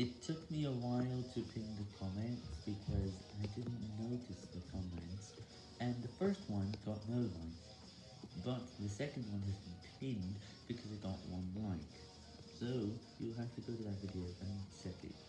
It took me a while to pin the comments because I didn't notice the comments, and the first one got no likes, but the second one has been pinned because it got one like, so you'll have to go to that video and check it.